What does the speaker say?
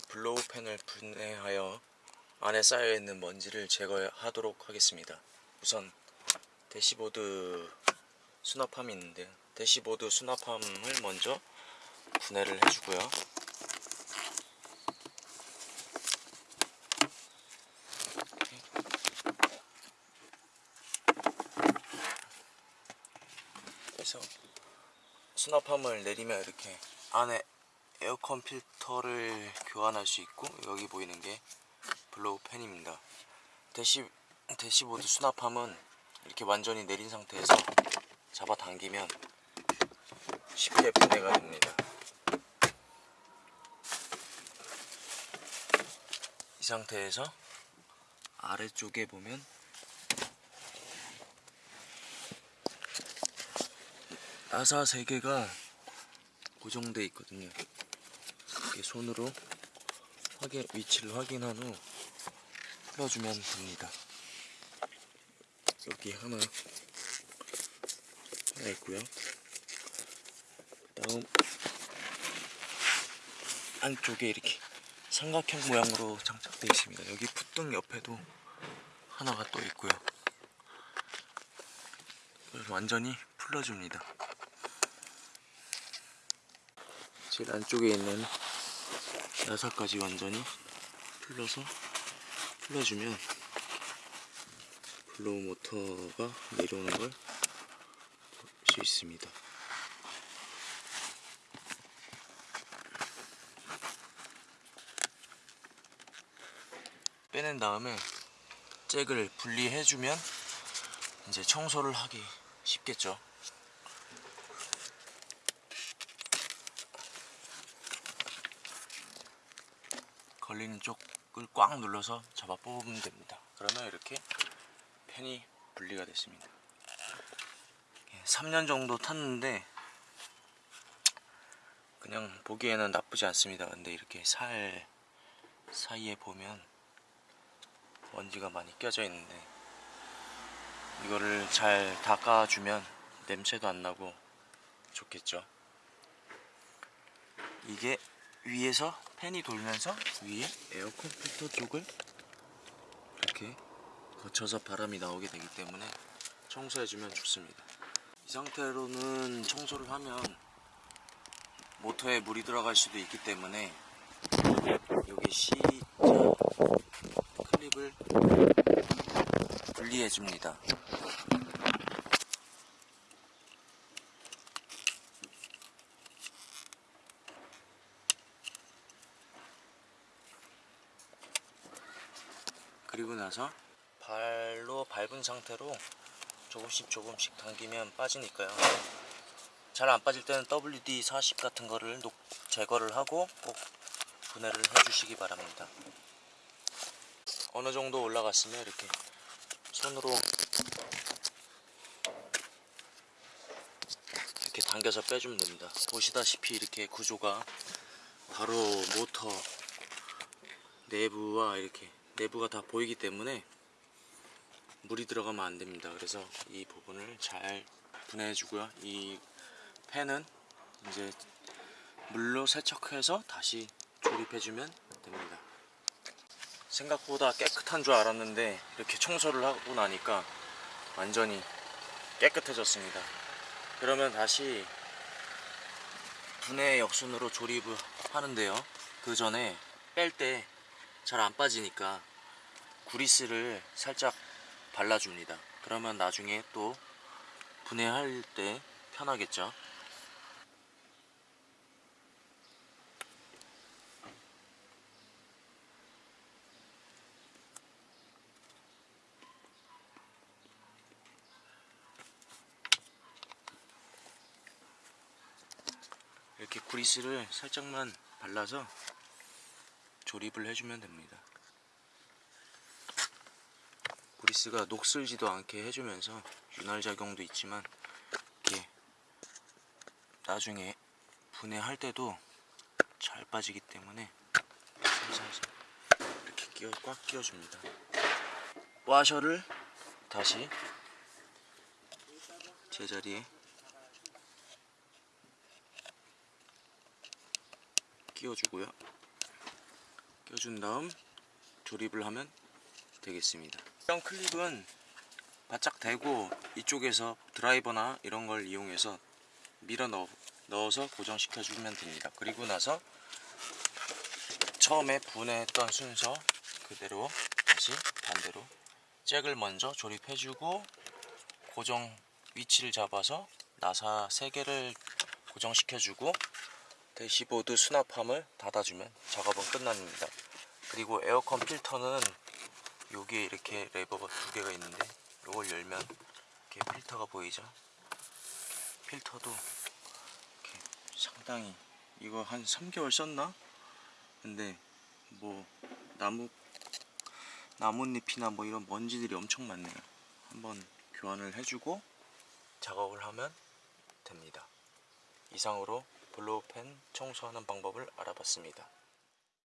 이렇게 blower 팬을 분해하여 안에 쌓여있는 먼지를 제거하도록 하겠습니다. 우선 대시보드 수납함이 있는데 대시보드 수납함을 먼저 분해를 해주고요. 그래서 수납함을 내리면 이렇게 안에 에어컨 필터를 교환할 수 있고 여기 보이는 게 blower 팬입니다. 대시 대시보드 수납함은 이렇게 완전히 내린 상태에서 잡아당기면 쉽게 분해가 됩니다. 이 상태에서 아래쪽에 보면 나사 3개가 고정돼 있거든요. 이렇게 손으로 확인, 위치를 확인한 후 풀어주면 됩니다. 여기 하나 하나 있고요. 다음 안쪽에 이렇게 삼각형 모양으로 장착되어 있습니다. 여기 풋등 옆에도 하나가 또 있고요. 완전히 풀어줍니다. 제일 안쪽에 있는 나사까지 완전히 풀러서 풀어주면 블로우 모터가 내려오는 걸 볼 수 있습니다. 빼낸 다음에 잭을 분리해주면 이제 청소를 하기 쉽겠죠. 걸리는 쪽을 꽉 눌러서 잡아 뽑으면 됩니다. 그러면 이렇게 펜이 분리가 됐습니다. 3년 정도 탔는데 그냥 보기에는 나쁘지 않습니다. 근데 이렇게 살 사이에 보면 먼지가 많이 껴져 있는데 이거를 잘 닦아주면 냄새도 안 나고 좋겠죠. 이게 위에서 팬이 돌면서 위에 에어컨 필터 쪽을 이렇게 거쳐서 바람이 나오게 되기 때문에 청소해주면 좋습니다. 이 상태로는 청소를 하면 모터에 물이 들어갈 수도 있기 때문에 여기 C자 클립을 분리해줍니다. 그리고 나서 발로 밟은 상태로 조금씩 조금씩 당기면 빠지니까요. 잘 안 빠질 때는 WD-40 같은 거를 녹, 제거를 하고 꼭 분해를 해주시기 바랍니다. 어느 정도 올라갔으면 이렇게 손으로 이렇게 당겨서 빼주면 됩니다. 보시다시피 이렇게 구조가 바로 모터 내부와 이렇게 내부가 다 보이기 때문에 물이 들어가면 안 됩니다. 그래서 이 부분을 잘 분해해 주고요. 이 팬은 이제 물로 세척해서 다시 조립해 주면 됩니다. 생각보다 깨끗한 줄 알았는데 이렇게 청소를 하고 나니까 완전히 깨끗해졌습니다. 그러면 다시 분해 역순으로 조립을 하는데요. 그 전에 뺄 때 잘 안 빠지니까 구리스를 살짝 발라줍니다. 그러면 나중에 또 분해할 때 편하겠죠. 이렇게 구리스를 살짝만 발라서 조립을 해주면 됩니다. 구리스가 녹슬지도 않게 해주면서 윤활 작용도 있지만 이렇게 나중에 분해할 때도 잘 빠지기 때문에 살살살 이렇게 끼워 꽉 끼워줍니다. 와셔를 다시 제자리에 끼워주고요. 껴준 다음 조립을 하면 되겠습니다. 이런 클립은 바짝 대고 이쪽에서 드라이버나 이런 걸 이용해서 밀어 넣어, 넣어서 고정시켜 주면 됩니다. 그리고 나서 처음에 분해했던 순서 그대로 다시 반대로 잭을 먼저 조립해 주고 고정 위치를 잡아서 나사 3개를 고정시켜 주고 대시보드 수납함을 닫아주면 작업은 끝납니다. 그리고 에어컨 필터는 여기에 이렇게 레버가 두 개가 있는데 이걸 열면 이렇게 필터가 보이죠? 필터도 이렇게 상당히 이거 한 3개월 썼나? 근데 뭐 나무 나뭇잎이나 뭐 이런 먼지들이 엄청 많네요. 한번 교환을 해주고 작업을 하면 됩니다. 이상으로 블로우펜 청소하는 방법을 알아봤습니다.